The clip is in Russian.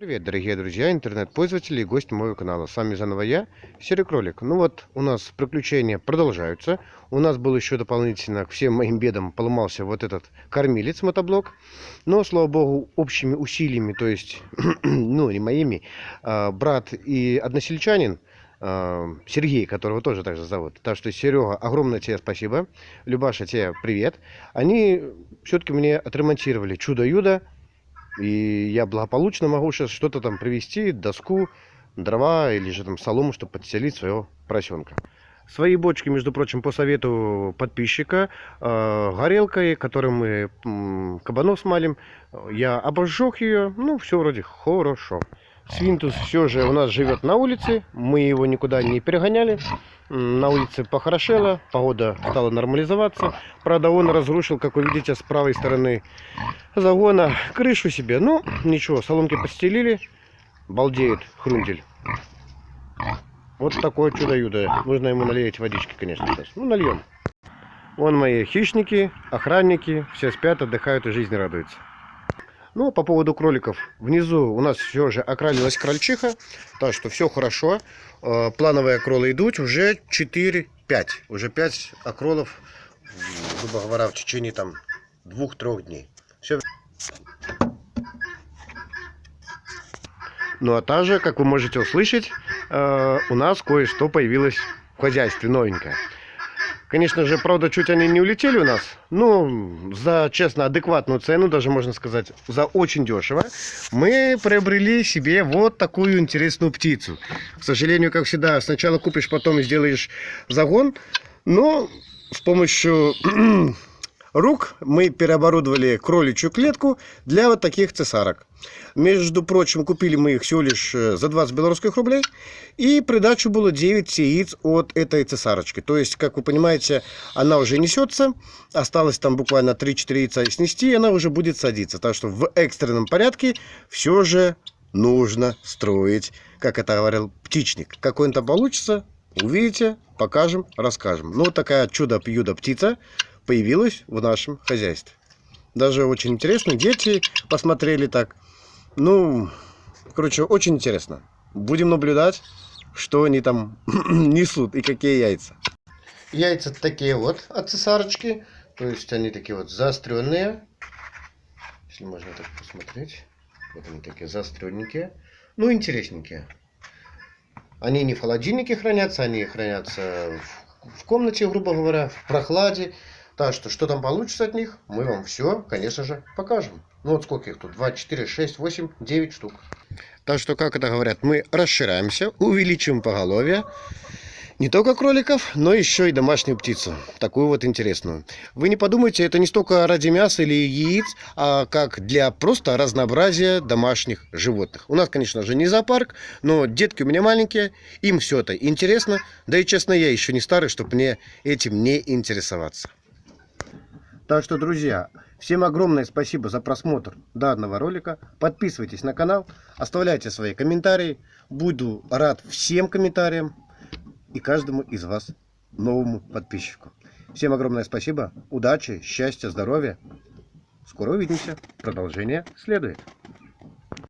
Привет, дорогие друзья, интернет-пользователи и гости моего канала. С вами заново я, Серый Кролик. Ну вот, у нас приключения продолжаются. У нас был еще дополнительно к всем моим бедам поломался вот этот кормилец мотоблок. Но, слава богу, общими усилиями, то есть, ну, не моими, а, брат и односельчанин, а, Сергей, которого тоже также зовут. Так что, Серега, огромное тебе спасибо. Любаша, тебе привет. Они все-таки мне отремонтировали чудо-юдо и я благополучно могу сейчас что-то там привезти, доску, дрова или же там солому, чтобы подселить своего поросенка. Свои бочки, между прочим, по совету подписчика, э, горелкой, которой мы э, кабанов смалим, я обожег ее, ну, все вроде хорошо. Свинтус все же у нас живет на улице, мы его никуда не перегоняли. На улице похорошело, погода стала нормализоваться. Правда, он разрушил, как вы видите, с правой стороны загона крышу себе. Ну, ничего, соломки подстелили. Балдеет хрундель. Вот такое чудо-юдо. Нужно ему налить водички, конечно, сейчас. Ну, нальем. Вон мои хищники, охранники. Все спят, отдыхают и жизни радуются. Ну, по поводу кроликов. Внизу у нас все же окралилась крольчиха. Так что все хорошо. Э, плановые кролы идут. Уже 4-5. Уже 5 окролов, грубо говоря, в течение там двух-трех дней. Все. Ну, а также, как вы можете услышать, э, у нас кое-что появилось в хозяйстве новенькое. Конечно же, правда, чуть они не улетели у нас. Ну, за, честно, адекватную цену, даже можно сказать, за очень дешево, мы приобрели себе вот такую интересную птицу. К сожалению, как всегда, сначала купишь, потом сделаешь загон. Но с помощью рук мы переоборудовали кроличью клетку для вот таких цесарок. Между прочим, купили мы их всего лишь э, за 20 белорусских рублей. И придачу было 9 яиц от этой цесарочки. То есть, как вы понимаете, она уже несется. Осталось там буквально 3-4 яйца снести, и она уже будет садиться. Так что в экстренном порядке все же нужно строить, как это говорил птичник. Какой он там получится, увидите, покажем, расскажем. Ну, вот такая чудо-пьюдо птица появилась в нашем хозяйстве. Даже очень интересно. Дети посмотрели так. Ну, короче, очень интересно. Будем наблюдать, что они там несут и какие яйца. Яйца такие вот от цесарочки. То есть они такие вот заостренные. Если можно так посмотреть. Вот они такие заостренненькие. Ну, интересненькие. Они не в холодильнике хранятся, они хранятся в комнате, грубо говоря, в прохладе. Так что, что там получится от них, мы вам все, конечно же, покажем. Ну вот сколько их тут? 2, 4, 6, 8, 9 штук. Так что, как это говорят, мы расширяемся, увеличим поголовье. Не только кроликов, но еще и домашнюю птицу. Такую вот интересную. Вы не подумайте, это не столько ради мяса или яиц, а как для просто разнообразия домашних животных. У нас, конечно же, не зоопарк, но детки у меня маленькие, им все это интересно. Да и честно, я еще не старый, чтобы мне этим не интересоваться. Так что, друзья, всем огромное спасибо за просмотр данного ролика. Подписывайтесь на канал, оставляйте свои комментарии. Буду рад всем комментариям и каждому из вас новому подписчику. Всем огромное спасибо, удачи, счастья, здоровья. Скоро увидимся. Продолжение следует.